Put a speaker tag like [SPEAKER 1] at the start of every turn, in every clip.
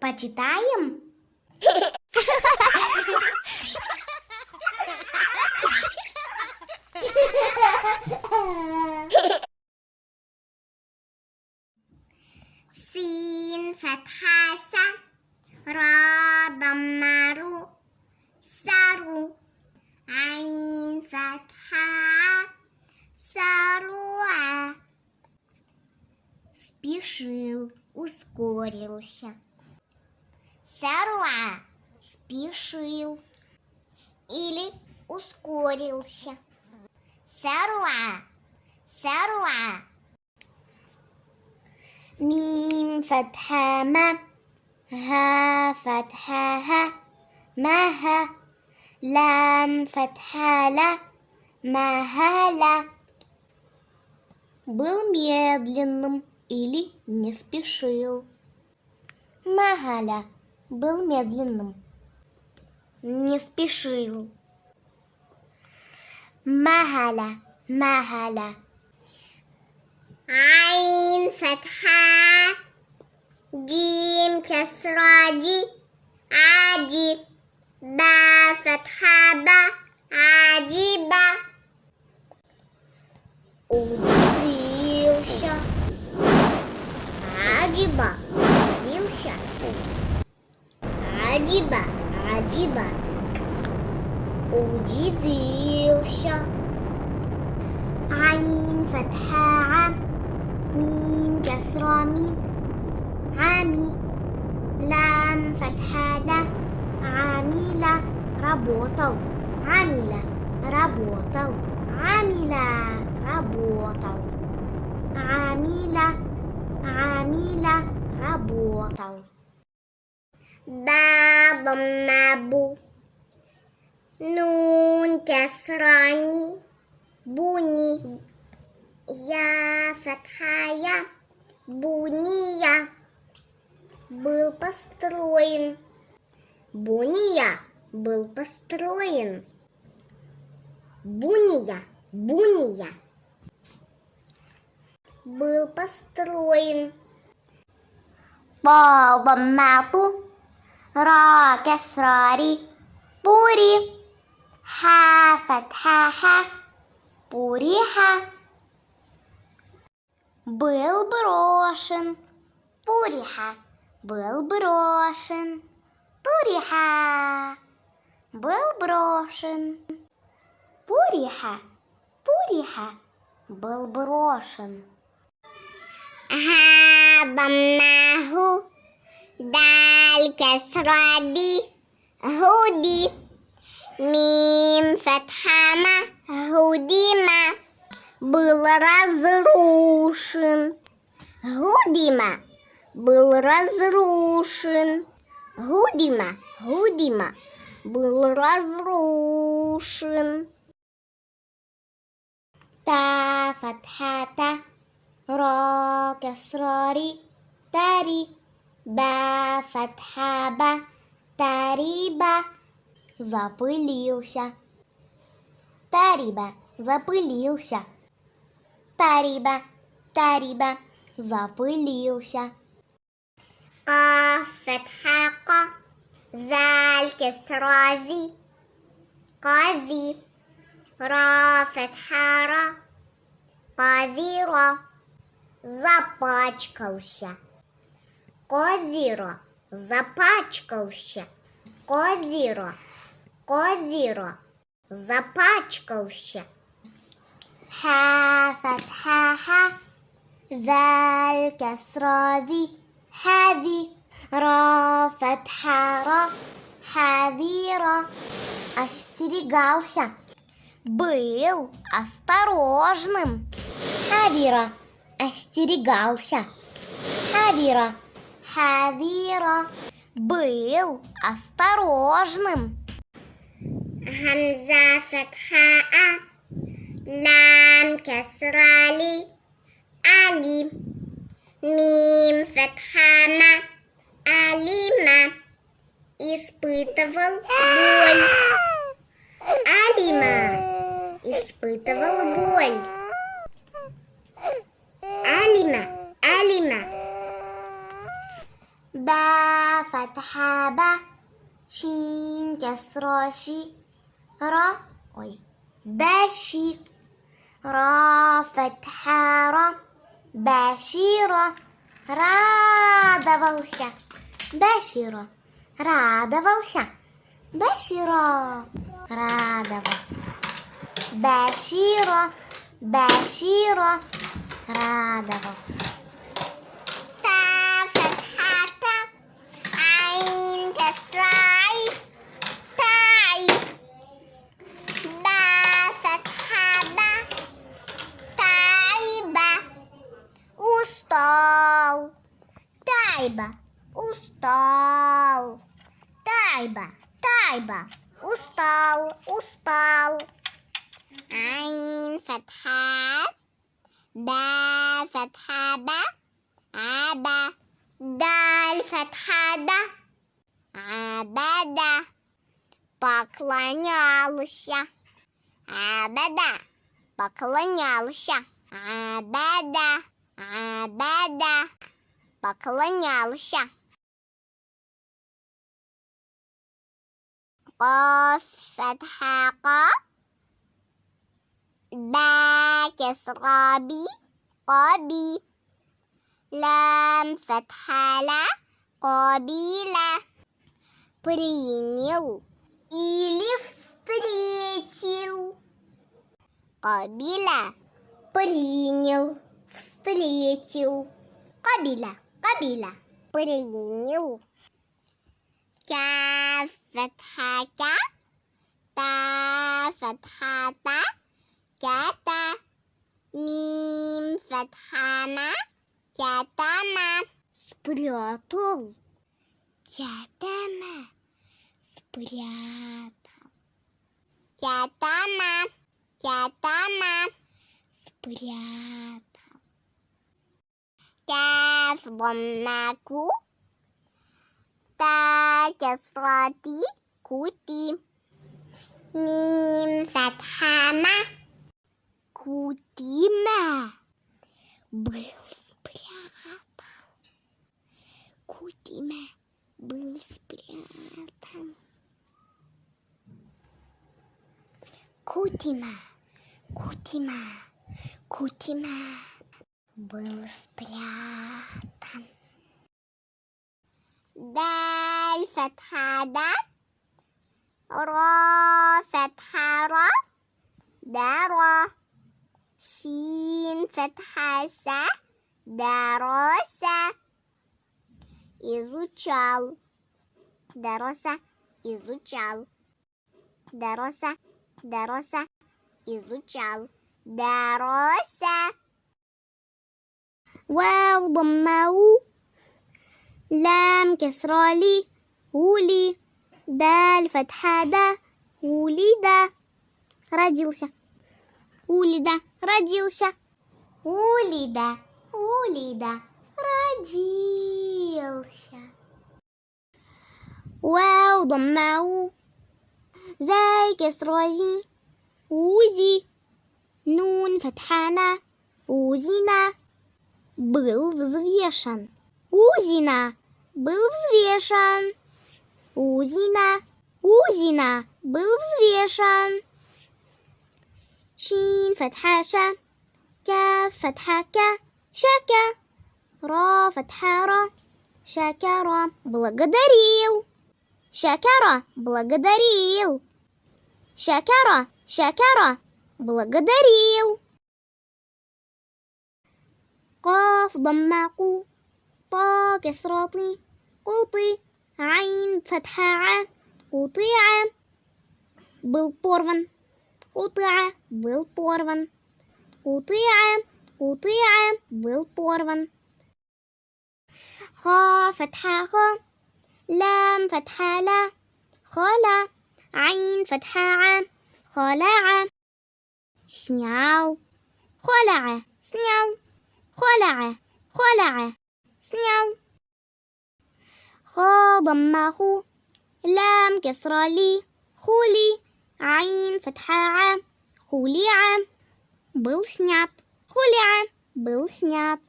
[SPEAKER 1] Почитаем? Син фатхаса Ра даммару Сару Айн фатха Саруа Спешил, ускорился. Сорла спешил или ускорился. Сорла, сорла. Мим фатха ма, ха фатха ха, ма ха, лам фатха ла, ма ха ла. Был медленным или не спешил. Махаля был медленным, не спешил. Махаля, махаля. Айн фатха, джим кесради, ади, ба фатхаба, адиба. Удивился, адиба, удивился. عجيبة عجيبة. وديفيرشة عين فتحة عام ميم كسرة ميم. عامي. لام فتحة لا. عاملة ربوطو عاملة ربوطو عاملة ربوطو عاملة عاملة ربوطو Бабам набу. Нун кесрани. Буни. Я фатхая. Буния. Был построен. Буния был построен. Буния, буния был построен. Балдамату, ра кесрари, пури, ха фатхаха, пуриха. Был брошен, пуриха, был брошен, пуриха, был брошен. Пуриха, пуриха, был брошен. ضماه دال كسرة دي هودي ميم فتحة هوديما был разрушен. Гудима был разрушен. Гудима, Гудима был разрушен. Та фатхата, ро касрари, тари. با فتحة با тариба запылился. Тариба запылился. Тариба, тариба запылился. قاف فتحة ق ذال كسرة ذي قاذي را فتحة را قاذيرة запачкался. Козиро запачкался. Козиро, козиро запачкался. ха фатхаха ذال كسرة ذي هذه را فتحة را حذيرة остерегался был осторожным хавира остерегался. Хавира, Хавира был осторожным. Хамза фатхаа, лам касрали, али, мим фатхама, алима, испытывал боль. Алима испытывал боль. كسرة شي را ой باشي را فتحة را بشيرة радовался Башира радовался Башира радовался Башира Башира радовался تا فتحة عين كسراعي Тайба, устал. Тайба, Тайба, устал, устал. Айн фатха, ба фатха ба, аба. Даль фатха да, абада. Поклонялся, абада. Поклонялся, абада, абада поклонялся قاف فتحة قا با كسرة بي قبي لام فتحة لا قبيلة принял или встретил. Кабиля принял, встретил. Кабиля, кабиля, принял. Кя фатха кя, та фатха та, кята. Мим фатха ма, кятама. Спрятал. Кятама. Спрятал. Кятама. Кятама. Спрятал. Каф ضماكو تا كسرتي كوتي ميم فتحة ما كوتيما был спрятан. Кутима был спрятан. Кутима, Кутима, Кутима был спрятан. Даль фатха дат, ро фатха шин фатха са, дароса, изучал, дароса, изучал, дароса, дароса, изучал, дароса. واو ضمه لام كسرة لي ولي دال فتحة دا ولد родился ولد родился ولد ولد родился واو ضمه زي كسرة زي وزي نون فتحانا узина был взвешен. Узина был взвешен. Узина, Узина был взвешен. Шин фатха ша, ка фатха ка, шака, ра фатха ра, шакара благодарил. Шакара благодарил. Шакара, шакара благодарил. قاف ضم قو طا كسرة طي قوطي عين فتحة ع قطيعة بالبورفن قطيعة بالبورفن قطيعة قطيعة بالبورفن خا فتحة خا لام فتحة لا خلا عين فتحة ع خلاعة شنياو خلعة سنياو خلع خلع سنيو خا ضمه لام كسرة لي خولي عين فتحة ع خوليعة был снят خوليعة был снят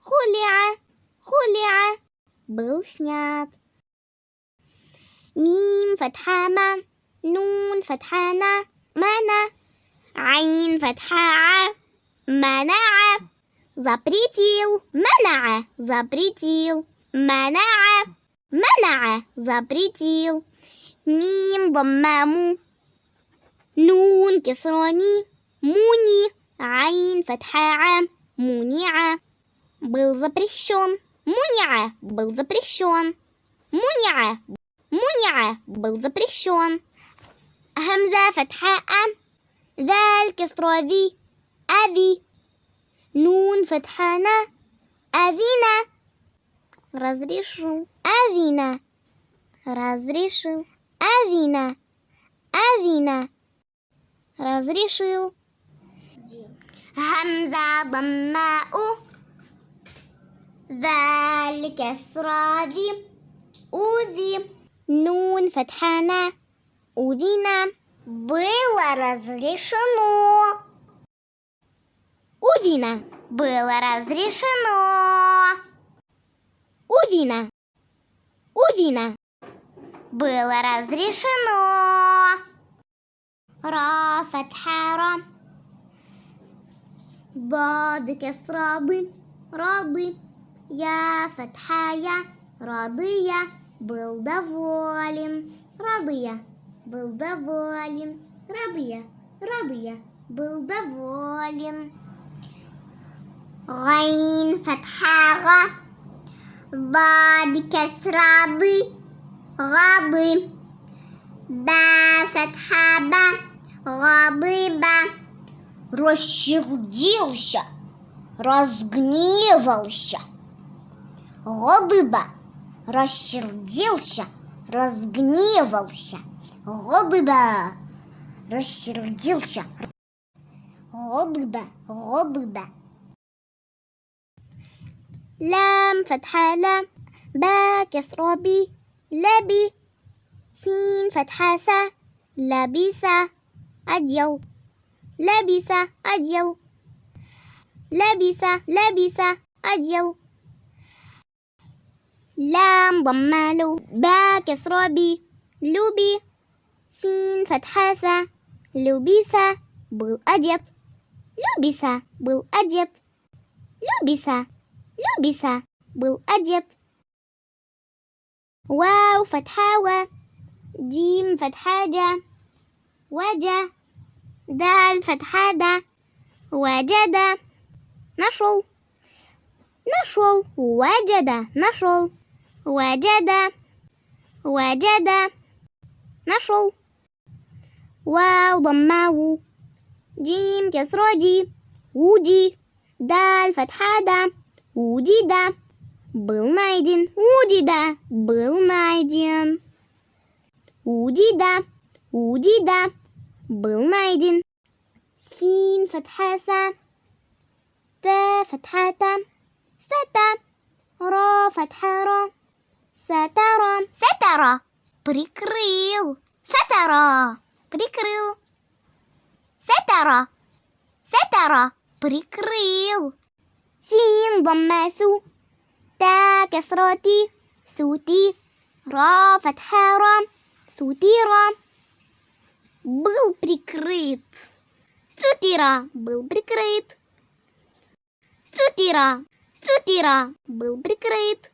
[SPEAKER 1] خوليعة خوليعة был снят. Мим фатха ма, нун фатха на, мана, айн фатха а, манаа. запретил, манаа, запретил, манаа, манаа, запретил. Мим ضمام нун كسراني муни, عين فتحة муниа. Был запрещен. Муниа был запрещен. Муниа, муниа был запрещен. Хамза фатха ам. Даль кесрови. Ави أذي نون فتحة نا أذينا разрешил أذينا разрешил أذينا أذينا разрешил. همزة ضماء ذلك كسرى ذي أوذي نون فتحنا أذينا было разрешено. У Вина было разрешено. У Вина. У Вина было разрешено. Ра фатха ра. Бады кесрады. Рады. Я фатха я. Рады я. Был доволен. Рады я. Был доволен. Рады я. Рады я. Был доволен. غين فتحة غ ضاد كسرة ض غاضي با فتحة با غضب рассердился, разгневался. Голыба рассердился, разгневался. Голыба рассердился. Голыба, голыба. لام فتحة لام با كسرة بي لبي سين فتحة سا لبسة أديل لبس أديل لبس لبس أديل لام ضمالو با كسرة بي لبي سين فتحة سا لبس بالأديت لبس بالأديت لبس لبس بالأديت واو فتحة. و جيم فتحة. جا وجا دال فتحة. دا وجد نشل نشل وجد نشل وجد وجد نشل واو ضماو جيم. كسرة. جي. وجي دال فتحة. دا Удида. Был найден. Удида. Был найден. Удида. Удида. Был найден. Син фатхаса. Т фатхата. Сета. Ро фатхара. Сатара. Сатара. Прикрыл. Сатара. Прикрыл. Сатара. Сатара. Прикрыл. سين ضماسو تا كسرتي سوتي را فتحة را سوتيرا был прикрыт. Сутира был прикрыт. Сутира, сутира был прикрыт.